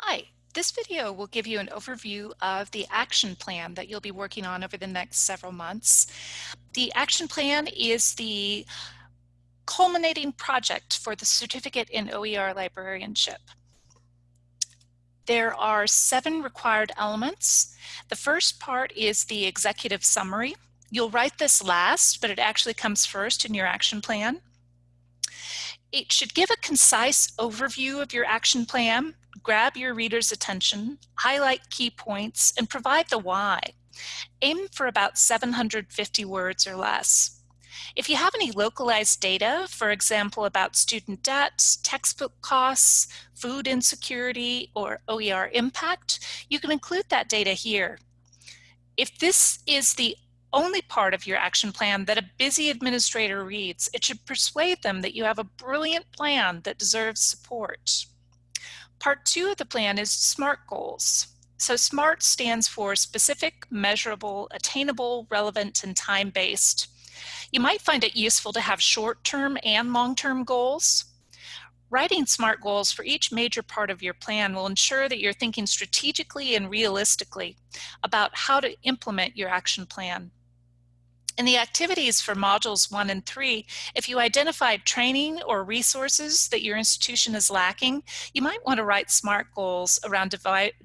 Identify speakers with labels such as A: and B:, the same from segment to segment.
A: Hi, this video will give you an overview of the action plan that you'll be working on over the next several months. The action plan is the culminating project for the certificate in OER librarianship. There are seven required elements. The first part is the executive summary. You'll write this last, but it actually comes first in your action plan. It should give a concise overview of your action plan, grab your reader's attention, highlight key points, and provide the why. Aim for about 750 words or less. If you have any localized data, for example, about student debt, textbook costs, food insecurity, or OER impact, you can include that data here. If this is the only part of your action plan that a busy administrator reads, it should persuade them that you have a brilliant plan that deserves support. Part two of the plan is SMART goals. So SMART stands for specific, measurable, attainable, relevant, and time-based. You might find it useful to have short-term and long-term goals. Writing SMART goals for each major part of your plan will ensure that you're thinking strategically and realistically about how to implement your action plan. In the activities for modules one and three, if you identified training or resources that your institution is lacking, you might want to write SMART goals around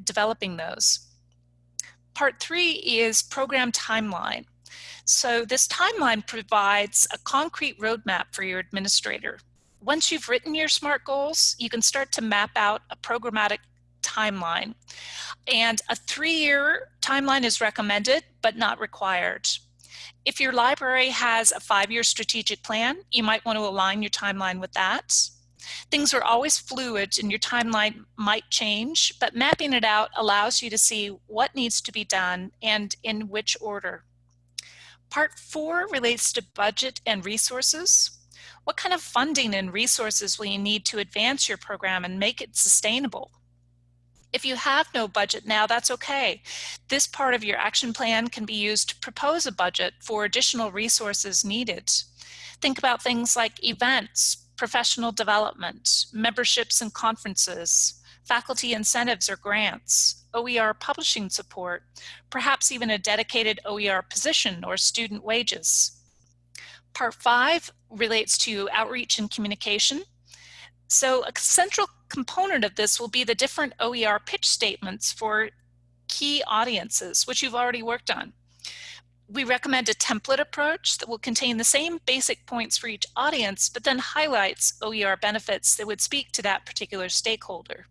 A: developing those. Part three is program timeline. So this timeline provides a concrete roadmap for your administrator. Once you've written your SMART goals, you can start to map out a programmatic timeline. And a three-year timeline is recommended, but not required. If your library has a five-year strategic plan, you might want to align your timeline with that. Things are always fluid and your timeline might change, but mapping it out allows you to see what needs to be done and in which order. Part four relates to budget and resources. What kind of funding and resources will you need to advance your program and make it sustainable? If you have no budget now, that's okay. This part of your action plan can be used to propose a budget for additional resources needed. Think about things like events, professional development, memberships and conferences, faculty incentives or grants, OER publishing support, perhaps even a dedicated OER position or student wages. Part five relates to outreach and communication. So a central component of this will be the different OER pitch statements for key audiences, which you've already worked on. We recommend a template approach that will contain the same basic points for each audience, but then highlights OER benefits that would speak to that particular stakeholder.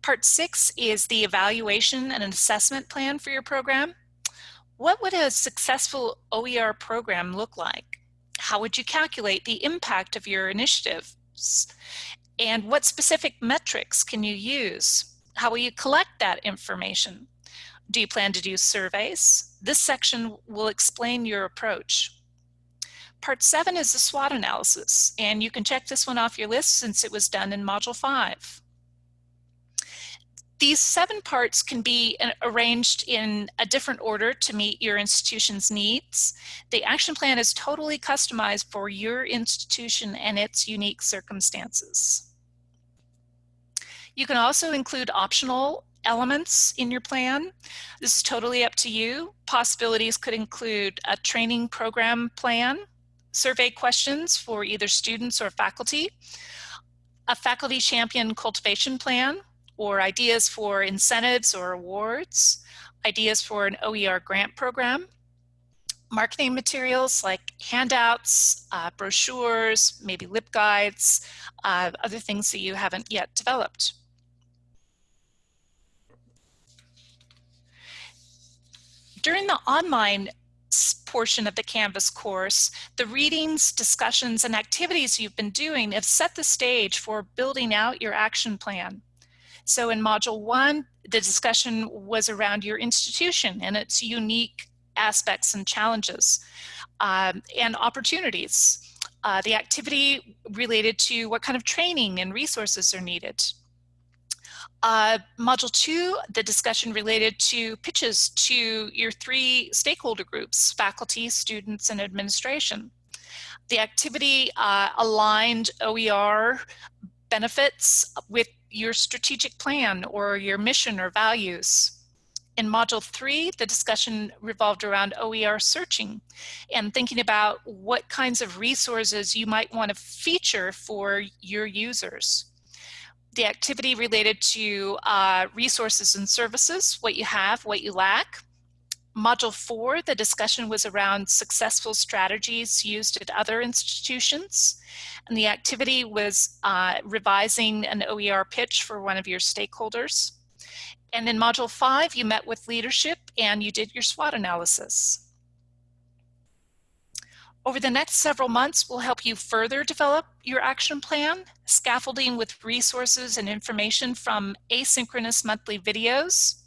A: Part six is the evaluation and an assessment plan for your program. What would a successful OER program look like? How would you calculate the impact of your initiative? And what specific metrics can you use? How will you collect that information? Do you plan to do surveys? This section will explain your approach. Part seven is the SWOT analysis, and you can check this one off your list since it was done in Module 5. These seven parts can be uh, arranged in a different order to meet your institution's needs. The action plan is totally customized for your institution and its unique circumstances. You can also include optional elements in your plan. This is totally up to you. Possibilities could include a training program plan, survey questions for either students or faculty, a faculty champion cultivation plan, or ideas for incentives or awards, ideas for an OER grant program, marketing materials like handouts, uh, brochures, maybe LibGuides, uh, other things that you haven't yet developed. During the online portion of the Canvas course, the readings, discussions, and activities you've been doing have set the stage for building out your action plan. So in module one, the discussion was around your institution and its unique aspects and challenges um, and opportunities. Uh, the activity related to what kind of training and resources are needed. Uh, module two, the discussion related to pitches to your three stakeholder groups, faculty, students, and administration. The activity uh, aligned OER benefits with your strategic plan or your mission or values. In Module 3, the discussion revolved around OER searching and thinking about what kinds of resources you might want to feature for your users. The activity related to uh, resources and services, what you have, what you lack. Module 4, the discussion was around successful strategies used at other institutions. And the activity was uh, revising an OER pitch for one of your stakeholders. And in Module 5, you met with leadership and you did your SWOT analysis. Over the next several months, we'll help you further develop your action plan, scaffolding with resources and information from asynchronous monthly videos,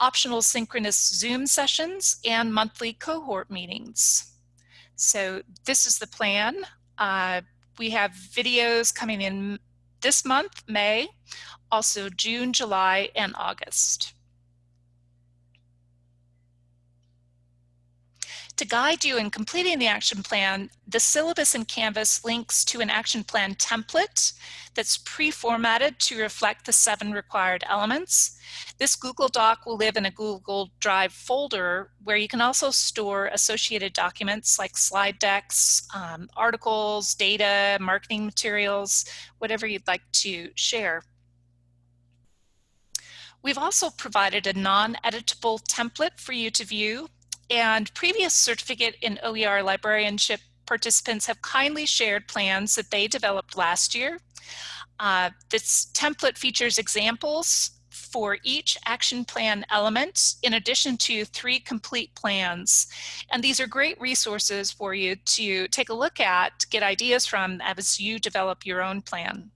A: optional synchronous Zoom sessions, and monthly cohort meetings. So this is the plan. Uh, we have videos coming in this month, May, also June, July, and August. To guide you in completing the action plan, the syllabus in Canvas links to an action plan template that's pre-formatted to reflect the seven required elements. This Google Doc will live in a Google Drive folder where you can also store associated documents like slide decks, um, articles, data, marketing materials, whatever you'd like to share. We've also provided a non-editable template for you to view and previous certificate in OER librarianship participants have kindly shared plans that they developed last year. Uh, this template features examples for each action plan element in addition to three complete plans. And these are great resources for you to take a look at, get ideas from as you develop your own plan.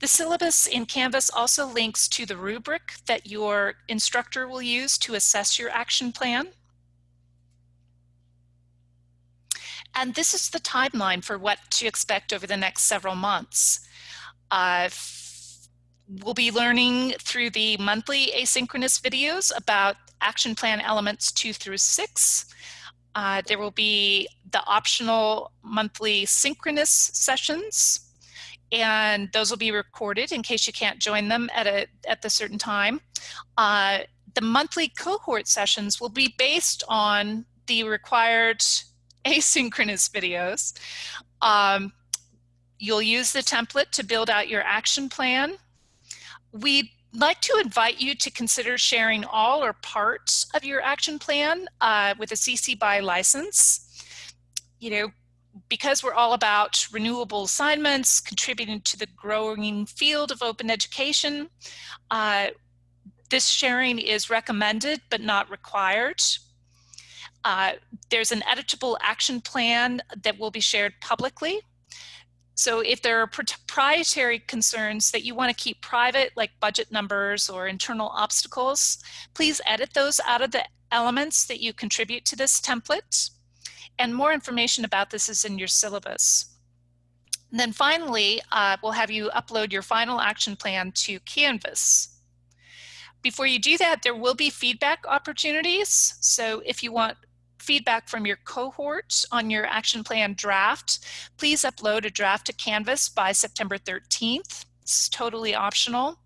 A: The syllabus in Canvas also links to the rubric that your instructor will use to assess your action plan. And this is the timeline for what to expect over the next several months. Uh, we'll be learning through the monthly asynchronous videos about action plan elements two through six. Uh, there will be the optional monthly synchronous sessions and those will be recorded in case you can't join them at a at the certain time. Uh, the monthly cohort sessions will be based on the required asynchronous videos. Um, you'll use the template to build out your action plan. We'd like to invite you to consider sharing all or parts of your action plan uh, with a CC BY license. You know, because we're all about renewable assignments, contributing to the growing field of open education, uh, this sharing is recommended but not required. Uh, there's an editable action plan that will be shared publicly. So if there are proprietary concerns that you want to keep private, like budget numbers or internal obstacles, please edit those out of the elements that you contribute to this template. And more information about this is in your syllabus. And then finally, uh, we'll have you upload your final action plan to Canvas. Before you do that, there will be feedback opportunities. So if you want feedback from your cohort on your action plan draft, please upload a draft to Canvas by September 13th. It's totally optional.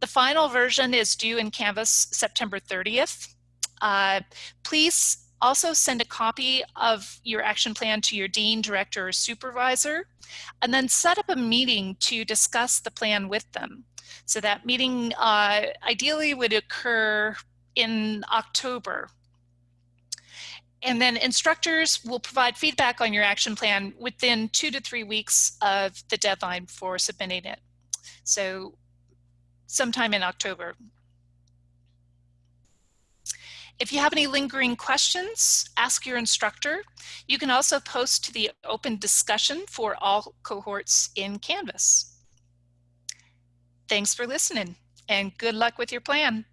A: The final version is due in Canvas September 30th. Uh, please also send a copy of your action plan to your dean, director, or supervisor, and then set up a meeting to discuss the plan with them. So that meeting uh, ideally would occur in October. And then instructors will provide feedback on your action plan within two to three weeks of the deadline for submitting it. So sometime in October. If you have any lingering questions, ask your instructor. You can also post to the open discussion for all cohorts in Canvas. Thanks for listening and good luck with your plan.